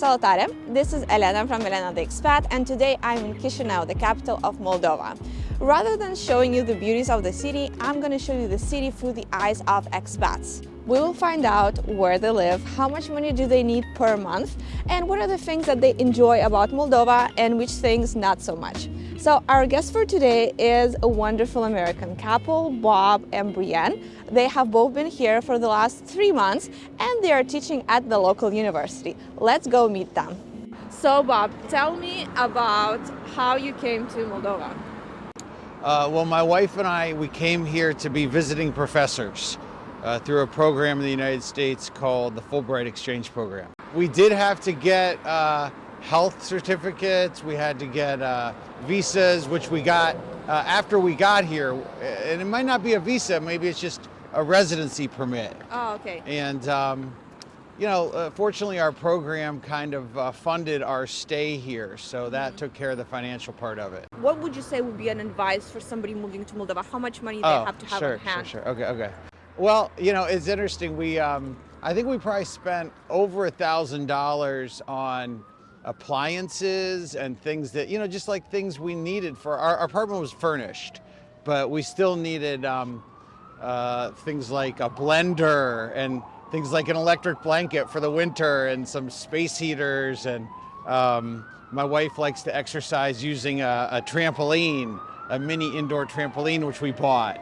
Salutare, this is Elena from Elena the Expat and today I'm in Chisinau, the capital of Moldova. Rather than showing you the beauties of the city, I'm going to show you the city through the eyes of expats. We will find out where they live, how much money do they need per month, and what are the things that they enjoy about Moldova and which things not so much. So our guest for today is a wonderful American couple, Bob and Brienne. They have both been here for the last three months and they are teaching at the local university. Let's go meet them. So Bob, tell me about how you came to Moldova. Uh, well, my wife and I, we came here to be visiting professors uh, through a program in the United States called the Fulbright Exchange Program. We did have to get uh, health certificates, we had to get uh, visas, which we got uh, after we got here. And it might not be a visa, maybe it's just a residency permit. Oh, okay. And, um, you know, uh, fortunately our program kind of uh, funded our stay here, so that mm -hmm. took care of the financial part of it. What would you say would be an advice for somebody moving to Moldova? How much money they oh, have to have sure, on hand? Sure, sure, okay, okay. Well, you know, it's interesting. We, um, I think we probably spent over a thousand dollars on appliances and things that, you know, just like things we needed for our, our apartment was furnished, but we still needed um, uh, things like a blender and things like an electric blanket for the winter and some space heaters. And um, my wife likes to exercise using a, a trampoline, a mini indoor trampoline, which we bought.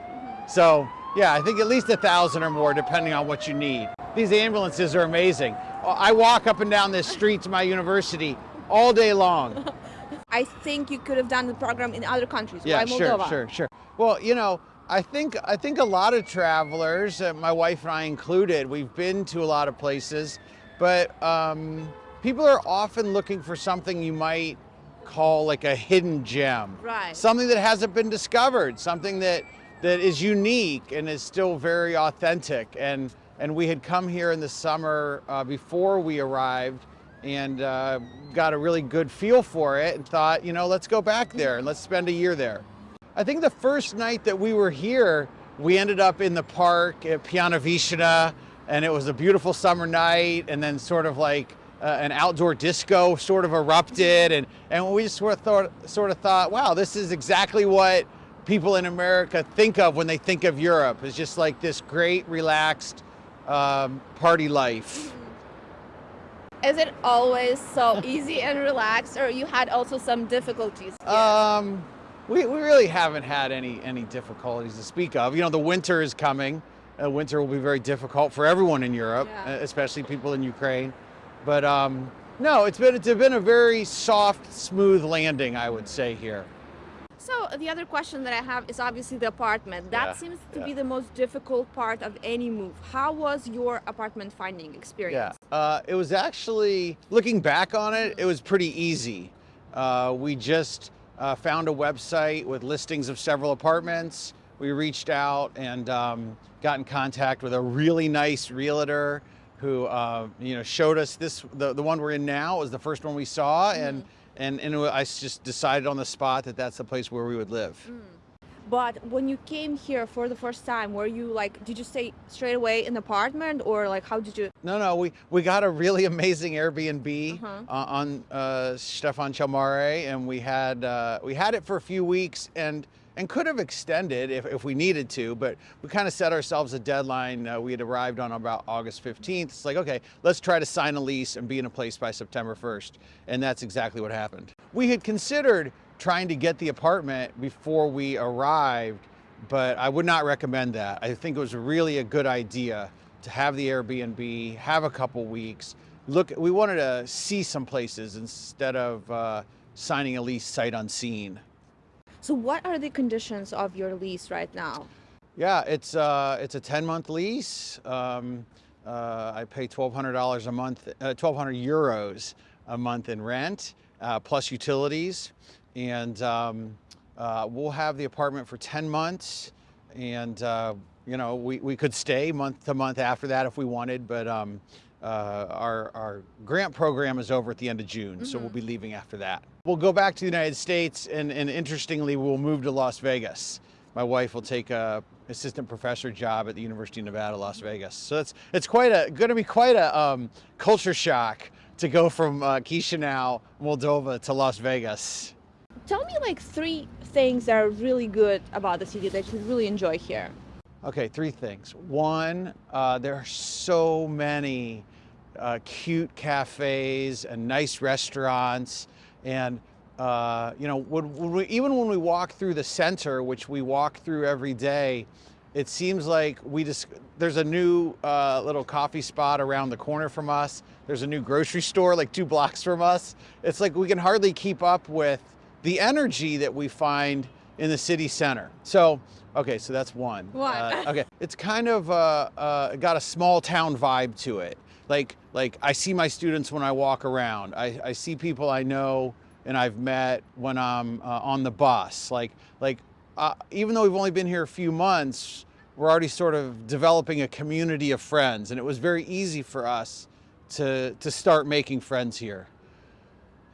So yeah, I think at least a thousand or more, depending on what you need. These ambulances are amazing. I walk up and down this street to my university all day long. I think you could have done the program in other countries. Yeah, sure, sure, sure. Well, you know, I think I think a lot of travelers, uh, my wife and I included, we've been to a lot of places, but um, people are often looking for something you might call like a hidden gem. Right. Something that hasn't been discovered, something that that is unique and is still very authentic. And and we had come here in the summer uh, before we arrived and uh, got a really good feel for it and thought, you know, let's go back there and let's spend a year there. I think the first night that we were here, we ended up in the park at Piana Vishna and it was a beautiful summer night and then sort of like uh, an outdoor disco sort of erupted and, and we sort of, thought, sort of thought, wow, this is exactly what people in America think of when they think of Europe. It's just like this great, relaxed, um, party life. Is it always so easy and relaxed or you had also some difficulties? Um, we, we really haven't had any, any difficulties to speak of. You know, the winter is coming. Uh, winter will be very difficult for everyone in Europe, yeah. especially people in Ukraine. But um, no, it's been, it's been a very soft, smooth landing, I would say here. So the other question that I have is obviously the apartment. That yeah, seems to yeah. be the most difficult part of any move. How was your apartment finding experience? Yeah, uh, it was actually, looking back on it, it was pretty easy. Uh, we just uh, found a website with listings of several apartments. We reached out and um, got in contact with a really nice realtor who uh, you know showed us this, the, the one we're in now was the first one we saw. Mm. and and, and I just decided on the spot that that's the place where we would live. Mm. But when you came here for the first time, were you like, did you stay straight away in the apartment or like, how did you? No, no, we, we got a really amazing Airbnb uh -huh. uh, on uh, Stefan cel Mare and we had, uh, we had it for a few weeks and and could have extended if, if we needed to, but we kind of set ourselves a deadline. Uh, we had arrived on about August 15th. It's like, okay, let's try to sign a lease and be in a place by September 1st. And that's exactly what happened. We had considered trying to get the apartment before we arrived, but I would not recommend that. I think it was really a good idea to have the Airbnb, have a couple weeks, look, we wanted to see some places instead of uh, signing a lease sight unseen. So what are the conditions of your lease right now? Yeah, it's, uh, it's a 10 month lease. Um, uh, I pay $1,200 a month, uh, 1,200 euros a month in rent, uh, plus utilities. And um, uh, we'll have the apartment for 10 months. And, uh, you know, we, we could stay month to month after that if we wanted, but um, uh, our, our grant program is over at the end of June, mm -hmm. so we'll be mm-hmm. leaving after that. We'll go back to the United States, and, and interestingly, we'll move to Las Vegas. My wife will take a assistant professor job at the University of Nevada, Las Vegas. So it's, it's quite a, going to be quite a um, culture shock to go from uh, Chisinau, Moldova to Las Vegas. Tell me like three things that are really good about the city that you really enjoy here. Okay, three things. One, uh, there are so many uh, cute cafes and nice restaurants. And, uh, you know, when, when we, even when we walk through the center, which we walk through every day, it seems like we just, there's a new uh, little coffee spot around the corner from us. There's a new grocery store like two blocks from us. It's like we can hardly keep up with the energy that we find in the city center. So, okay, so that's one. One. Uh, okay, it's kind of uh, uh, got a small town vibe to it. Like, like I see my students when I walk around. I, I see people I know and I've met when I'm uh, on the bus. Like, like uh, even though we've only been here a few months, we're already sort of developing a community of friends, and it was very easy for us to to start making friends here.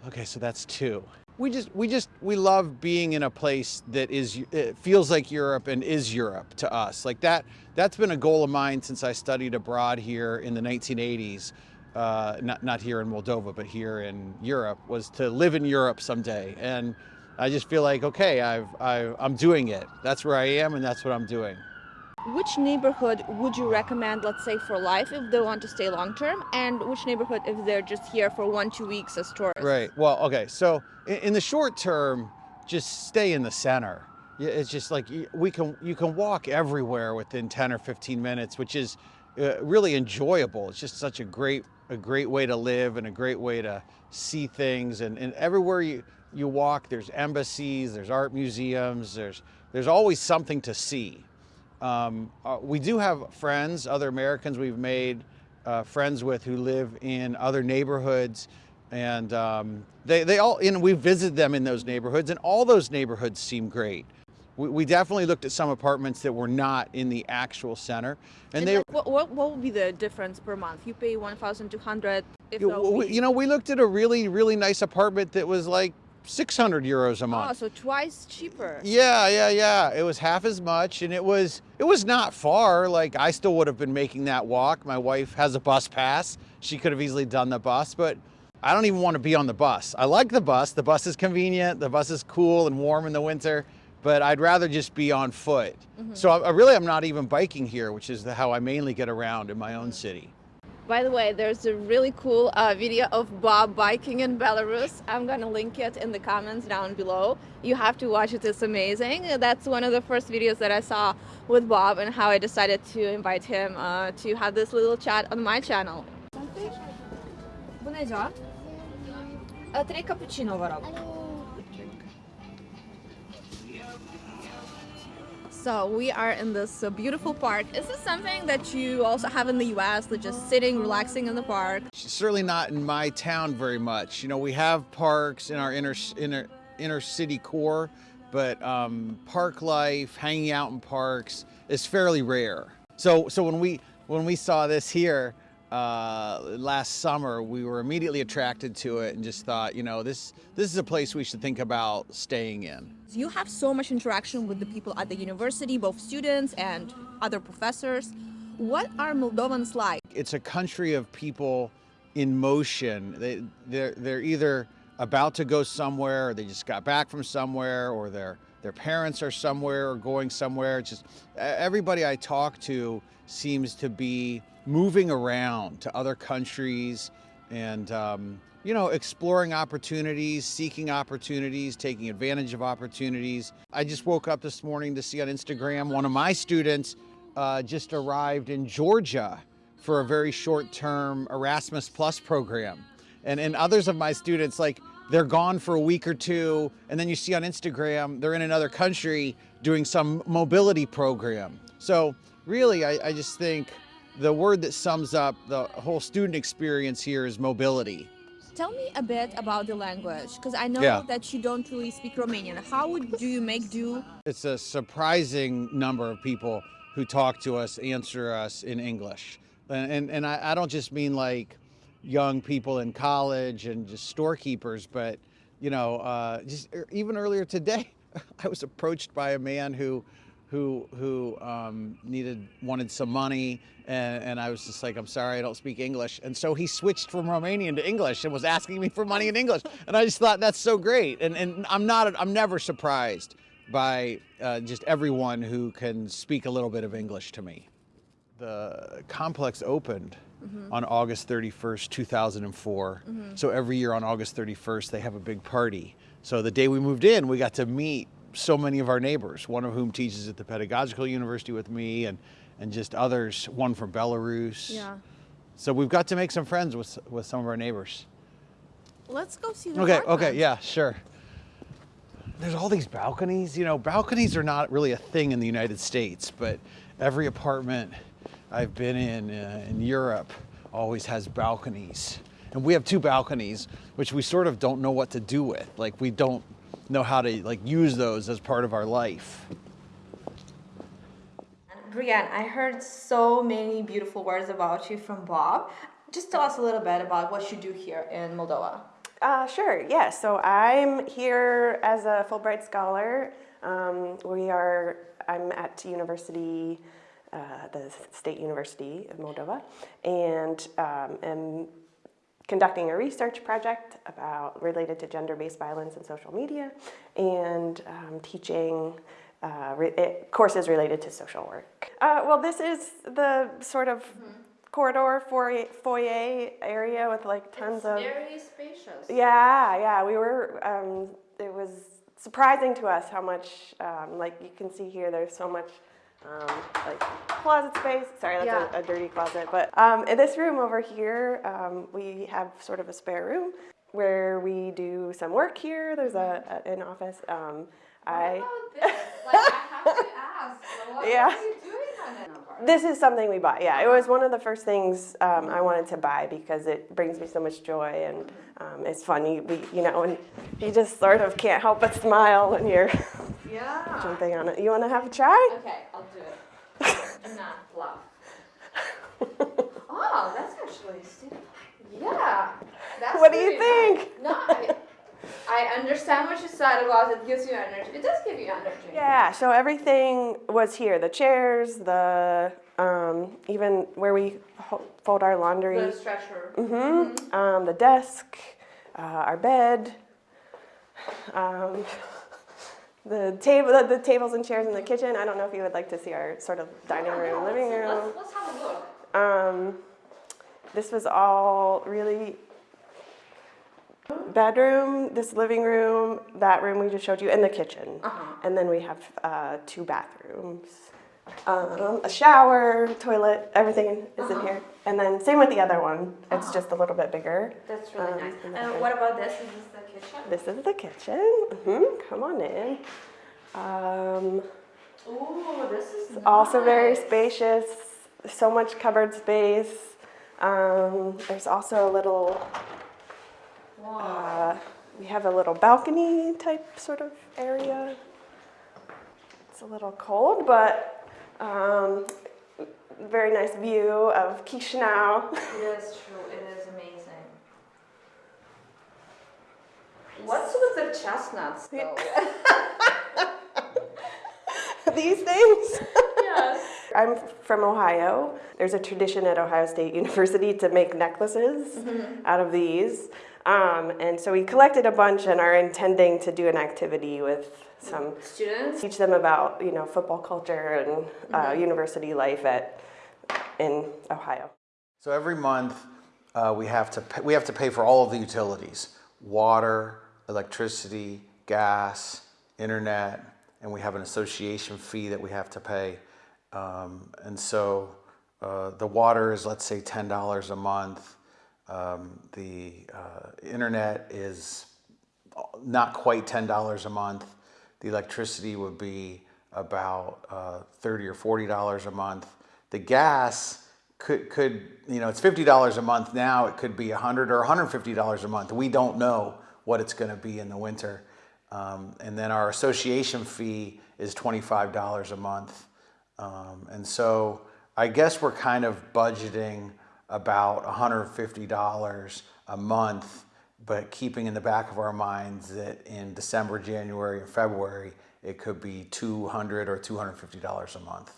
Okay, so that's two we just we just we love being in a place that is it feels like Europe and is Europe to us. Like that that's been a goal of mine since I studied abroad here in the 1980s uh, not not here in Moldova but here in Europe was to live in Europe someday. And I just feel like okay I've, I've I'm doing it. That's where I am and that's what I'm doing which neighborhood would you recommend, let's say, for life if they want to stay long term, and which neighborhood if they're just here for one, two weeks as tourists? Right. Well, okay. So in, the short term, just stay in the center. It's just like we can you can walk everywhere within 10 or 15 minutes, which is uh, really enjoyable. It's just such a great a great way to live and a great way to see things. And, and everywhere you you walk, there's embassies, there's art museums, there's there's always something to see. Um, uh, we do have friends, other Americans we've made uh, friends with who live in other neighborhoods and um, they, they all, and we visited them in those neighborhoods and all those neighborhoods seem great. We, we definitely looked at some apartments that were not in the actual center. And, and they, like, what, what, what would be the difference per month? You pay 1,200 you, you know, we looked at a really, really nice apartment that was like 600 euros a month. Oh, so twice cheaper. Yeah, yeah, yeah. It was half as much and it was it was not far. Like I still would have been making that walk. My wife has a bus pass. She could have easily done the bus, but I don't even want to be on the bus. I like the bus. The bus is convenient. The bus is cool and warm in the winter, but I'd rather just be on foot. Mm -hmm. So I, I really am not even biking here, which is the, how I mainly get around in my own city. By the way, there's a really cool uh, video of Bob biking in Belarus. I'm gonna link it in the comments down below. You have to watch it, it's amazing. That's one of the first videos that I saw with Bob and how I decided to invite him uh, to have this little chat on my channel. Bună ziua! Trei cappuccino, vă rog. So we are in this uh, beautiful park. Is this something that you also have in the U.S., like just sitting, relaxing in the park? Certainly not in my town very much. You know, we have parks in our inner inner inner city core, but um, park life, hanging out in parks, is fairly rare. So so when we when we saw this here, uh, last summer, we were immediately attracted to it and just thought, you know, this this is a place we should think about staying in. You have so much interaction with the people at the university, both students and other professors. What are Moldovans like? It's a country of people in motion. They, they're, they're either about to go somewhere, or they just got back from somewhere, or their their parents are somewhere or going somewhere. It's just everybody I talk to seems to be moving around to other countries and um, you know exploring opportunities seeking opportunities taking advantage of opportunities i just woke up this morning to see on instagram one of my students uh, just arrived in georgia for a very short-term erasmus plus program and and others of my students like they're gone for a week or two and then you see on instagram they're in another country doing some mobility program so really i, I just think the word that sums up the whole student experience here is mobility. Tell me a bit about the language, because I know yeah. that you don't really speak Romanian. How would do you make do? It's a surprising number of people who talk to us, answer us in English. And, and, and I, I don't just mean like young people in college and just storekeepers, but you know, uh, just er, even earlier today, I was approached by a man who who who um, needed wanted some money, and, and I was just like, I'm sorry, I don't speak English, and so he switched from Romanian to English and was asking me for money in English, and I just thought that's so great, and and I'm not I'm never surprised by uh, just everyone who can speak a little bit of English to me. The complex opened mm-hmm. on August 31st, 2004. Mm-hmm. So every year on August 31st, they have a big party. So the day we moved in, we got to meet so many of our neighbors, one of whom teaches at the Pedagogical University with me, and, and just others, one from Belarus. Yeah. So we've got to make some friends with, with some of our neighbors. Let's go see the Okay, okay, yeah, sure. There's all these balconies. You know, balconies are not really a thing in the United States, but every apartment I've been in uh, in Europe always has balconies. And we have two balconies, which we sort of don't know what to do with. Like we don't know how to like use those as part of our life. Brianne, I heard so many beautiful words about you from Bob. Just tell us a little bit about what you do here in Moldova. Uh, sure, yeah. So I'm here as a Fulbright scholar. Um, we are, I'm at university, uh, the State University of Moldova, and um, am conducting a research project about related to gender-based violence in social media, and um, teaching uh, re- eh, courses related to social work. Uh, well, this is the sort of corridor foyer, foyer area with like tons of Very spacious. yeah, yeah, we were. Um, it was surprising to us how much, um, like you can see here, there's so much, um, like closet space. Sorry, that's Yeah. a, a dirty closet. But um, in this room over here, um, we have sort of a spare room where we do some work here. There's a, a an office. Um, I. this? Like, I have to ask. What, Yeah. are you doing on that This is something we bought. Yeah, it was one of the first things um, I wanted to buy because it brings me so much joy and um, it's funny. You, we, you know, and you just sort of can't help but smile when you're Yeah. jumping on it. You want to have a try? Okay, I'll do it. Do not laugh. Oh, that's actually still. Yeah. That's What do you nice. think? No, I, I understand what you said about it gives you energy. It does give you energy. Yeah. So everything was here. The chairs, the um, even where we fold our laundry, The stretcher. Mm -hmm. um, the desk, uh, our bed. Um, the table, the, the tables and chairs in the kitchen. I don't know if you would like to see our sort of dining Yeah, room, yeah, living room. Let's, let's have a look. Um, this was all really bedroom, this living room, that room we just showed you, and the kitchen. Uh-huh. And then we have uh, two bathrooms, um, a shower, toilet, everything is in here. And then same with the other one. It's just a little bit bigger. That's really Um, nice. and what about this? Is this the kitchen? This is the kitchen. hmm Come on in. Um, Ooh, this is also very spacious. So much cupboard space. Um, there's also a little. Uh, we have a little balcony type sort of area. It's a little cold, but um, very nice view of Chisinau. It is true. It is amazing. What's with the chestnuts, though? These things. yes. I'm from Ohio. There's a tradition at Ohio State University to make necklaces out of these. Um, and so we collected a bunch and are intending to do an activity with some Students. teach them about you know football culture and uh, university life at in Ohio. So every month uh, we have to pay, we have to pay for all of the utilities: water, electricity, gas, internet, and we have an association fee that we have to pay. Um, and so uh, the water is let's say ten dollars a month. Um, the uh, internet is not quite ten dollars a month. The electricity would be about uh, thirty or forty dollars a month. The gas could could you know it's fifty dollars a month now. It could be a hundred or one hundred fifty dollars a month. We don't know what it's going to be in the winter. Um, and then our association fee is twenty five dollars a month. Um, and so I guess we're kind of budgeting about $150 a month, but keeping in the back of our minds that in December, January, and February, it could be 200 or $250 a month.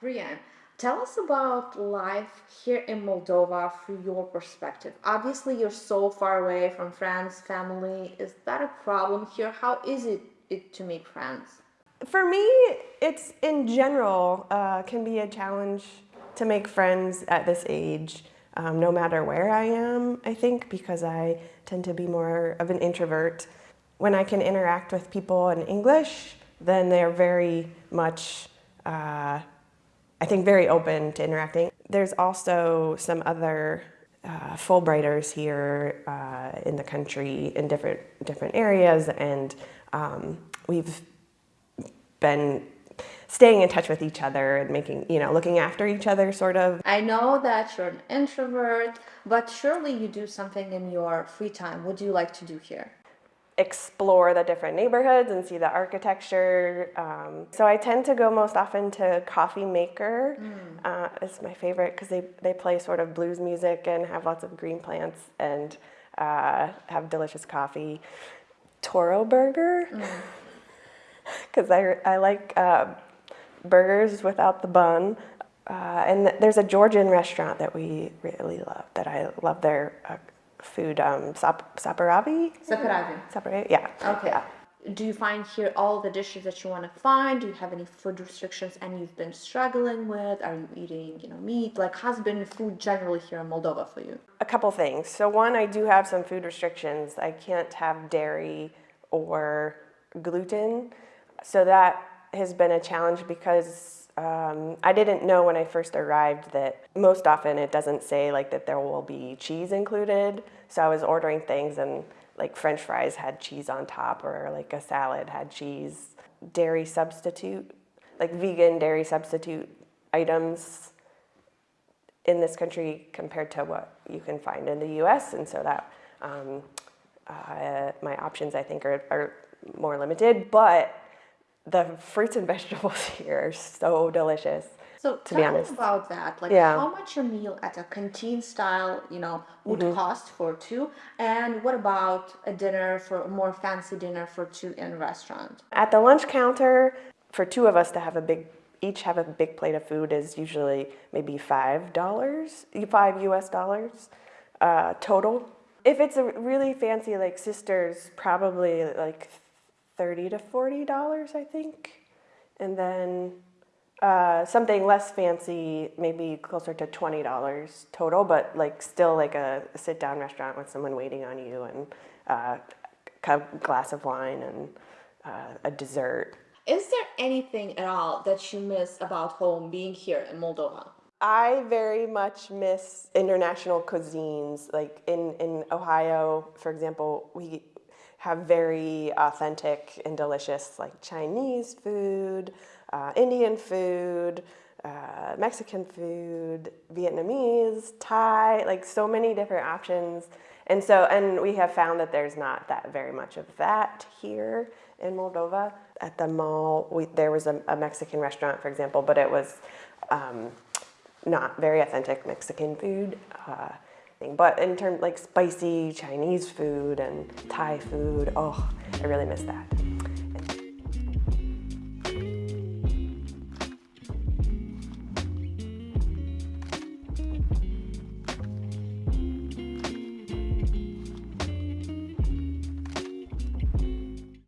Brian, tell us about life here in Moldova through your perspective. Obviously, you're so far away from friends, family. Is that a problem here? How is it, it to make friends? For me, it's in general uh, can be a challenge to make friends at this age, um, no matter where I am, I think, because I tend to be more of an introvert. When I can interact with people in English, then they're very much, uh, I think, very open to interacting. There's also some other uh, Fulbrighters here uh, in the country in different different areas, and um, we've been staying in touch with each other and making, you know, looking after each other sort of. I know that you're an introvert, but surely you do something in your free time. What do you like to do here? Explore the different neighborhoods and see the architecture. Um, so I tend to go most often to Coffee Maker. Mm. Uh, it's my favorite because they, they play sort of blues music and have lots of green plants and uh, have delicious coffee. Toro Burger. Because. I, I like uh, burgers without the bun. Uh, and there's a Georgian restaurant that we really love, that I love their uh, food, um, sap saperavi? Saperavi. Saperavi, yeah. Okay. Yeah. Do you find here all the dishes that you want to find? Do you have any food restrictions and you've been struggling with? Are you eating, you know, meat? Like, how's been food generally here in Moldova for you? A couple things. So one, I do have some food restrictions. I can't have dairy or gluten. So that has been a challenge because um, I didn't know when I first arrived that most often it doesn't say like that there will be cheese included. So I was ordering things and like french fries had cheese on top or like a salad had cheese. Dairy substitute, like vegan dairy substitute items in this country compared to what you can find in the US. And so that um, uh, my options I think are, are more limited, but the fruits and vegetables here are so delicious. So to tell be honest. about that. Like Yeah. how much a meal at a canteen style, you know, would Mm-hmm. cost for two? And what about a dinner for a more fancy dinner for two in a restaurant? At the lunch counter, for two of us to have a big, each have a big plate of food is usually maybe five dollars, five U.S. dollars uh, total. If it's a really fancy like sisters, probably like thirty to forty dollars, I think, and then uh, something less fancy, maybe closer to twenty dollars total, but like still like a sit-down restaurant with someone waiting on you and uh, a glass of wine and uh, a dessert. Is there anything at all that you miss about home being here in Moldova? I very much miss international cuisines. Like in, in Ohio, for example, we have very authentic and delicious like Chinese food, uh, Indian food, uh, Mexican food, Vietnamese, Thai, like so many different options. And so, and we have found that there's not that very much of that here in Moldova. At the mall, we, there was a, a Mexican restaurant, for example, but it was um, not very authentic Mexican food. Uh, But in terms like spicy Chinese food and Thai food, oh, I really miss that.